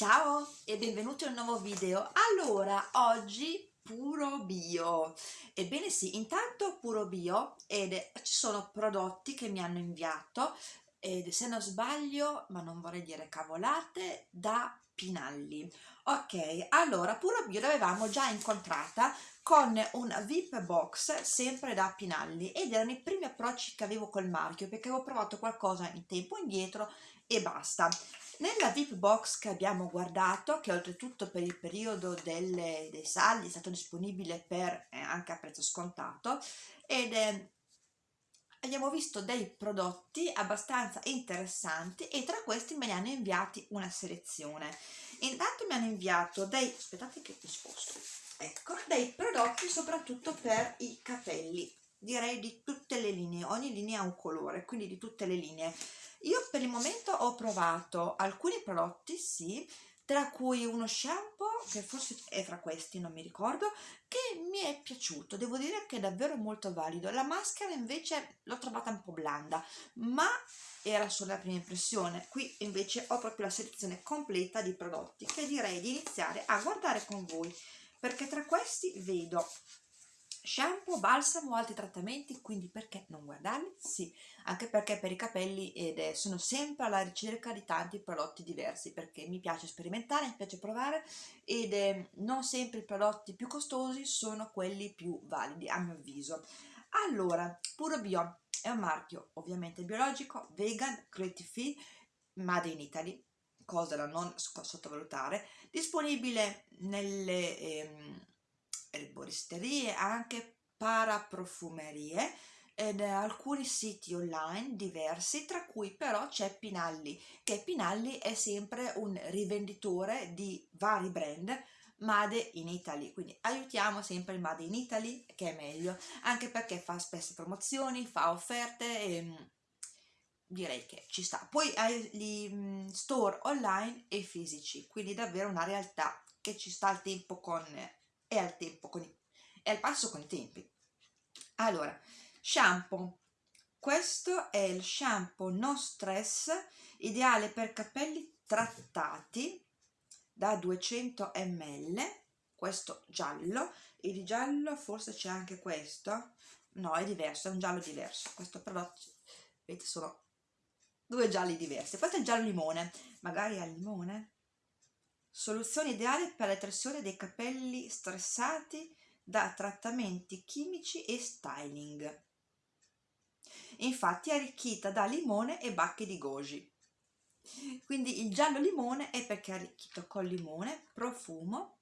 Ciao e benvenuti a un nuovo video. Allora, oggi puro bio. Ebbene sì, intanto puro bio ed ci sono prodotti che mi hanno inviato ed se non sbaglio, ma non vorrei dire cavolate, da Pinalli. Ok, allora puro bio l'avevamo già incontrata con un VIP box sempre da Pinalli ed erano i primi approcci che avevo col marchio perché avevo provato qualcosa in tempo indietro e basta. Nella VIP box che abbiamo guardato, che oltretutto per il periodo delle, dei saldi è stato disponibile per, eh, anche a prezzo scontato, ed eh, abbiamo visto dei prodotti abbastanza interessanti e tra questi me ne hanno inviati una selezione. Intanto mi hanno inviato dei, aspettate che mi sposto, ecco, dei prodotti soprattutto per i capelli, direi di tutte le linee, ogni linea ha un colore, quindi di tutte le linee io per il momento ho provato alcuni prodotti, sì, tra cui uno shampoo, che forse è fra questi, non mi ricordo, che mi è piaciuto, devo dire che è davvero molto valido. La maschera invece l'ho trovata un po' blanda, ma era solo la prima impressione. Qui invece ho proprio la selezione completa di prodotti che direi di iniziare a guardare con voi, perché tra questi vedo shampoo, balsamo, altri trattamenti, quindi perché non guardarli? Sì, anche perché per i capelli è, sono sempre alla ricerca di tanti prodotti diversi, perché mi piace sperimentare, mi piace provare ed è, non sempre i prodotti più costosi sono quelli più validi, a mio avviso. Allora, Puro Bio è un marchio ovviamente biologico, vegan, cruelty free, made in Italy, cosa da non sottovalutare, disponibile nelle... Ehm, erboristerie, anche paraprofumerie ed alcuni siti online diversi, tra cui però c'è Pinalli, che Pinalli è sempre un rivenditore di vari brand Made in Italy, quindi aiutiamo sempre il Made in Italy che è meglio, anche perché fa spesse promozioni, fa offerte e mm, direi che ci sta. Poi hai gli mm, store online e fisici, quindi davvero una realtà che ci sta al tempo con è al i, è al passo con i tempi. Allora, shampoo. Questo è il shampoo no stress, ideale per capelli trattati da 200 ml, questo giallo, e di giallo forse c'è anche questo, no è diverso, è un giallo diverso, questo prodotto, vedete sono due gialli diversi, questo è il giallo limone, magari al limone, Soluzione ideale per la detersione dei capelli stressati da trattamenti chimici e styling. Infatti è arricchita da limone e bacche di goji. Quindi il giallo limone è perché è arricchito con limone, profumo,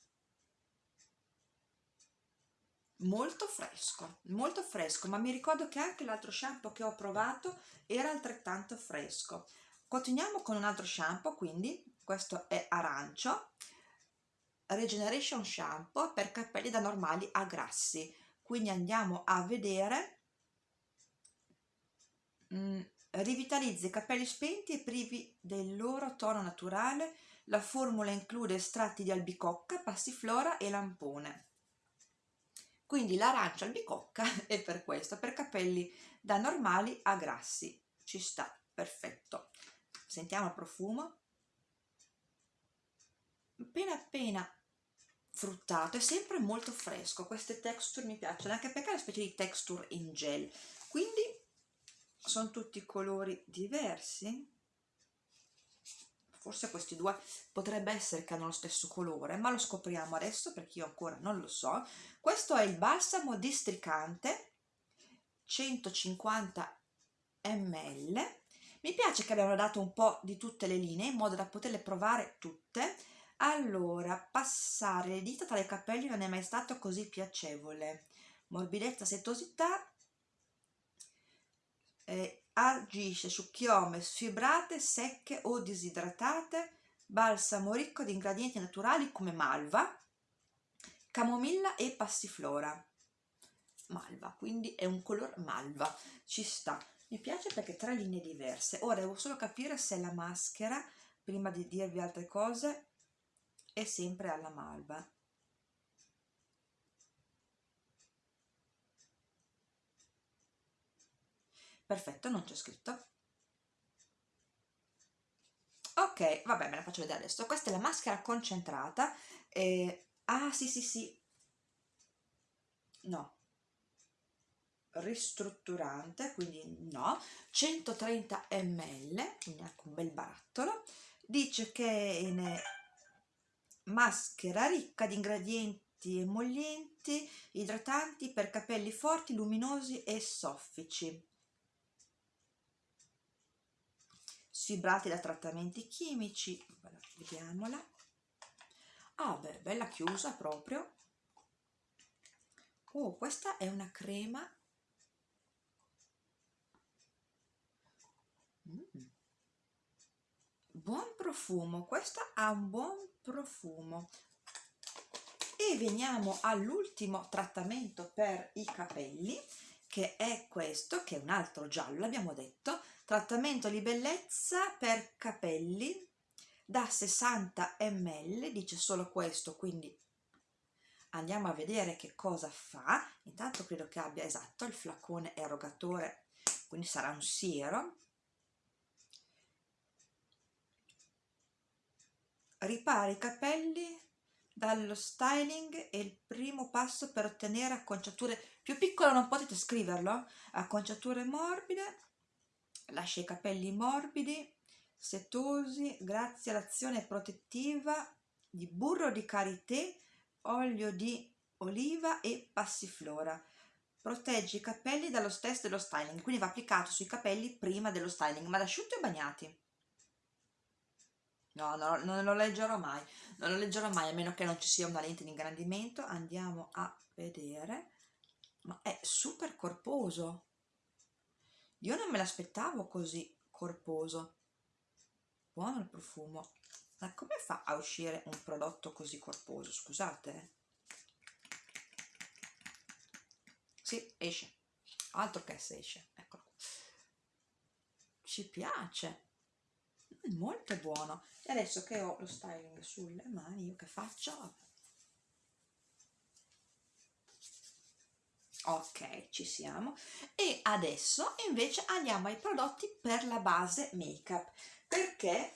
molto fresco, molto fresco, ma mi ricordo che anche l'altro shampoo che ho provato era altrettanto fresco. Continuiamo con un altro shampoo, quindi questo è arancio. Regeneration shampoo per capelli da normali a grassi. Quindi andiamo a vedere. Mm, rivitalizza i capelli spenti e privi del loro tono naturale. La formula include estratti di albicocca, passiflora e lampone. Quindi l'arancia albicocca è per questo, per capelli da normali a grassi. Ci sta, perfetto. Sentiamo il profumo appena appena fruttato è sempre molto fresco queste texture mi piacciono anche perché è una specie di texture in gel. Quindi sono tutti colori diversi. Forse questi due potrebbe essere che hanno lo stesso colore ma lo scopriamo adesso perché io ancora non lo so. Questo è il balsamo districante 150 ml mi piace che abbiano dato un po' di tutte le linee in modo da poterle provare tutte allora, passare le dita tra i capelli non è mai stato così piacevole. Morbidezza, setosità, eh, agisce su chiome sfibrate, secche o disidratate, balsamo ricco di ingredienti naturali come malva, camomilla e passiflora. Malva, quindi è un color malva, ci sta. Mi piace perché tre linee diverse. Ora devo solo capire se la maschera, prima di dirvi altre cose, è sempre alla malva. Perfetto, non c'è scritto. Ok, vabbè me la faccio vedere adesso. Questa è la maschera concentrata eh, ah sì sì sì. No. Ristrutturante quindi no. 130 ml quindi anche un bel barattolo. Dice che in maschera ricca di ingredienti emollienti idratanti per capelli forti luminosi e soffici. Sfibrati da trattamenti chimici vediamola. Ah beh bella chiusa proprio. Oh questa è una crema buon profumo questa ha un buon profumo. E veniamo all'ultimo trattamento per i capelli che è questo che è un altro giallo abbiamo detto. Trattamento di bellezza per capelli da 60 ml dice solo questo quindi andiamo a vedere che cosa fa. Intanto credo che abbia esatto il flacone erogatore quindi sarà un siero ripara i capelli dallo styling è il primo passo per ottenere acconciature più piccole non potete scriverlo acconciature morbide lascia i capelli morbidi, setosi grazie all'azione protettiva di burro di karité, olio di oliva e passiflora. Protegge i capelli dallo stress dello styling, quindi va applicato sui capelli prima dello styling, ma asciutti o bagnati? No, no, non lo leggerò mai, non lo leggerò mai a meno che non ci sia una lente di ingrandimento. Andiamo a vedere, ma è super corposo. Io non me l'aspettavo così corposo. Buono il profumo. Ma come fa a uscire un prodotto così corposo? Scusate. Eh. Sì, esce. Altro che se esce. Eccolo. Ci piace. Mm, molto buono. E adesso che ho lo styling sulle mani, io che faccio? ok ci siamo e adesso invece andiamo ai prodotti per la base make up perché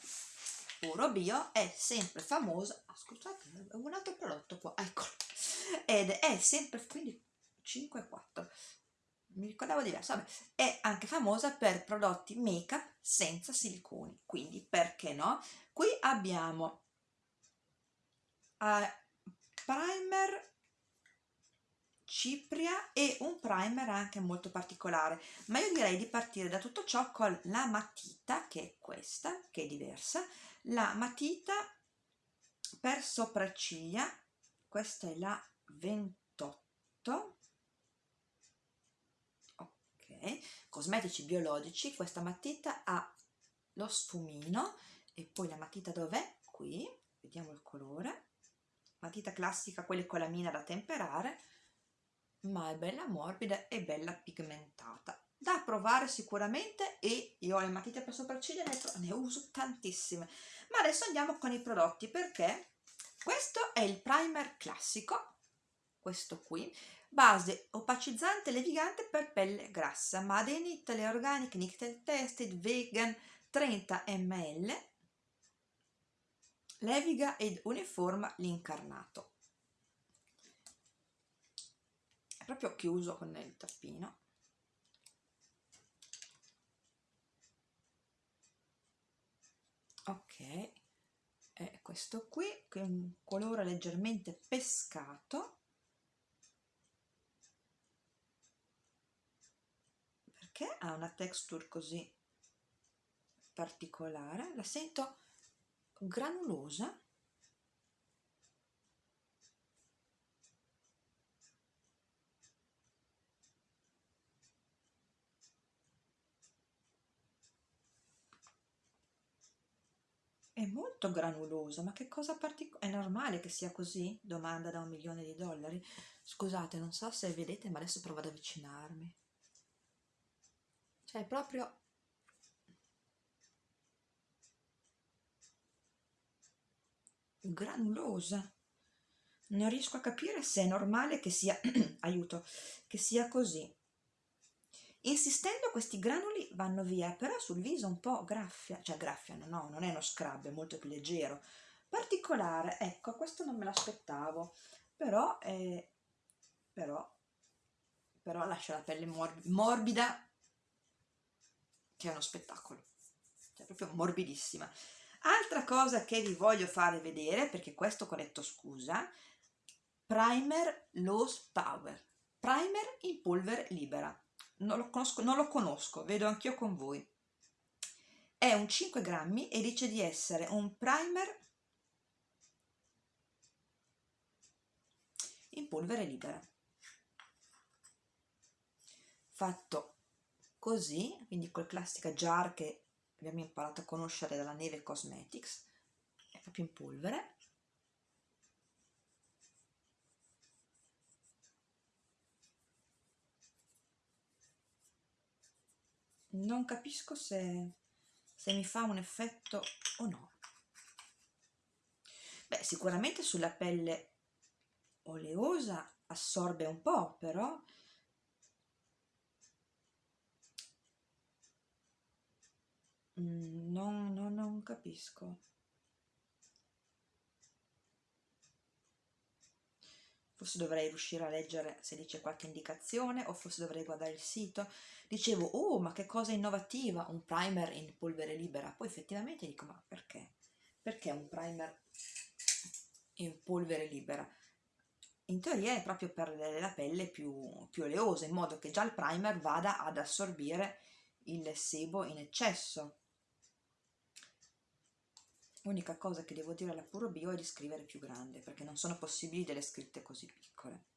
Puro Bio è sempre famoso ah, un altro prodotto qua eccolo ed è sempre quindi 5 4 mi ricordavo diverso vabbè è anche famosa per prodotti make up senza siliconi quindi perché no? Qui abbiamo uh, primer cipria e un primer anche molto particolare ma io direi di partire da tutto ciò con la matita che è questa che è diversa. La matita per sopracciglia questa è la 28 ok cosmetici biologici questa matita ha lo sfumino e poi la matita dov'è? qui vediamo il colore. Matita classica quelle con la mina da temperare ma è bella morbida e bella pigmentata. Da provare sicuramente e io le matite per sopracciglia ne, ne uso tantissime. Ma adesso andiamo con i prodotti perché questo è il primer classico questo qui base opacizzante levigante per pelle grassa Made in Italy Organic Nickel Tested Vegan 30 ml leviga ed uniforma l'incarnato. È proprio chiuso con il tappino. Ok è questo qui che è un colore leggermente pescato perché ha una texture così particolare la sento granulosa È molto granulosa, ma che cosa particolare? È normale che sia così? Domanda da un milione di dollari. Scusate, non so se vedete, ma adesso provo ad avvicinarmi. Cioè, proprio... granulosa. Non riesco a capire se è normale che sia... aiuto, che sia così. insistendo questi granuli vanno via però sul viso un po' graffia cioè graffiano no non è uno scrub è molto più leggero particolare ecco questo non me l'aspettavo però eh, però però lascia la pelle morb morbida che è uno spettacolo cioè proprio morbidissima. Altra cosa che vi voglio fare vedere perché questo corretto scusa primer loose power. Primer in polvere libera. Non lo conosco, non lo conosco vedo anch'io con voi. È un 5 grammi e dice di essere un primer in polvere libera. Fatto così quindi col classica jar che abbiamo imparato a conoscere dalla Neve Cosmetics è proprio in polvere. Non capisco se, se mi fa un effetto o no. Beh sicuramente sulla pelle oleosa assorbe un po' però mm, non, non, non capisco. Forse dovrei riuscire a leggere se dice qualche indicazione o forse dovrei guardare il sito. Dicevo oh ma che cosa innovativa un primer in polvere libera. Poi effettivamente dico ma perché? Perché un primer in polvere libera? In teoria è proprio per la pelle più, più oleosa, in modo che già il primer vada ad assorbire il sebo in eccesso. L'unica cosa che devo dire alla Puro Bio è di scrivere più grande, perché non sono possibili delle scritte così piccole.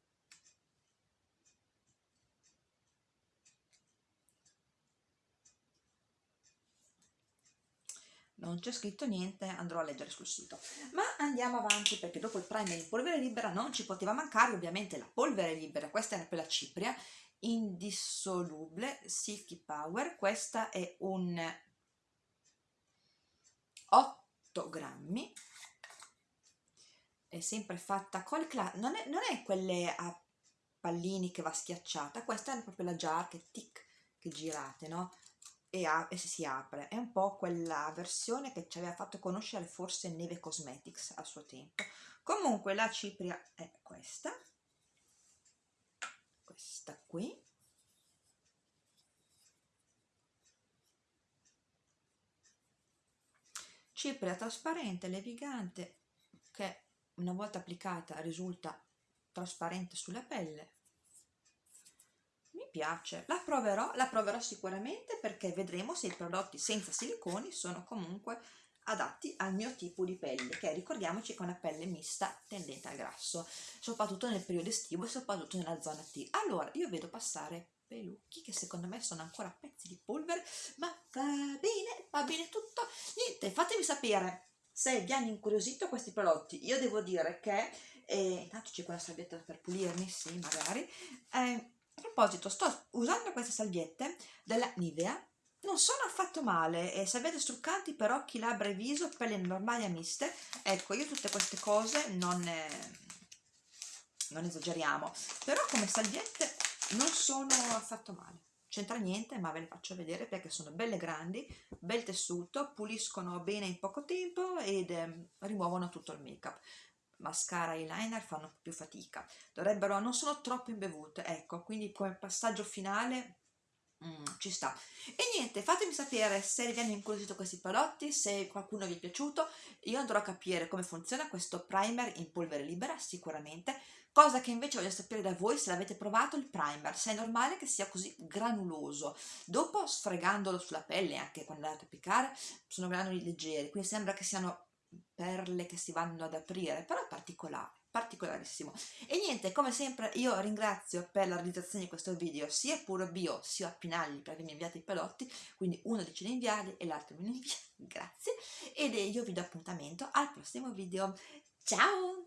non c'è scritto niente, andrò a leggere sul sito. Ma andiamo avanti perché dopo il primer in polvere libera non ci poteva mancare ovviamente la polvere libera, questa è per la cipria, indissolubile, Silky Power, questa è un 8 grammi, è sempre fatta col non è, non è quelle a pallini che va schiacciata, questa è proprio la jar che tic, che girate, no? e, e si apre. È un po' quella versione che ci aveva fatto conoscere forse Neve Cosmetics a suo tempo. Comunque la cipria è questa, questa qui. Cipria trasparente, levigante, che una volta applicata risulta trasparente sulla pelle. Piace. La proverò la proverò sicuramente perché vedremo se i prodotti senza siliconi sono comunque adatti al mio tipo di pelle che ricordiamoci che è una pelle mista tendente al grasso soprattutto nel periodo estivo e soprattutto nella zona T. Allora io vedo passare pelucchi che secondo me sono ancora pezzi di polvere ma va bene va bene tutto. Niente fatemi sapere se vi hanno incuriosito questi prodotti io devo dire che eh, intanto c'è quella salvietta per pulirmi sì magari. Eh, a proposito, sto usando queste salviette della Nivea, non sono affatto male, e se avete struccanti per occhi, labbra e viso, pelle normali e miste, ecco, io tutte queste cose non, eh, non esageriamo, però come salviette non sono affatto male. C'entra niente ma ve le faccio vedere perché sono belle grandi bel tessuto puliscono bene in poco tempo ed eh, rimuovono tutto il make up mascara e eyeliner fanno più fatica. Dovrebbero non sono troppo imbevute ecco quindi come passaggio finale mm, ci sta. E niente fatemi sapere se vi hanno incuriosito questi prodotti se qualcuno vi è piaciuto. Io andrò a capire come funziona questo primer in polvere libera sicuramente cosa che invece voglio sapere da voi se l'avete provato il primer se è normale che sia così granuloso dopo sfregandolo sulla pelle anche quando andate a applicare sono granuli leggeri quindi sembra che siano perle che si vanno ad aprire, però particolare, particolarissimo. E niente, come sempre io ringrazio per la realizzazione di questo video sia Puro Bio sia Pinagli per avermi inviato i pelotti, quindi uno dice di inviarli e l'altro me li invia, grazie. Ed io vi do appuntamento al prossimo video. Ciao!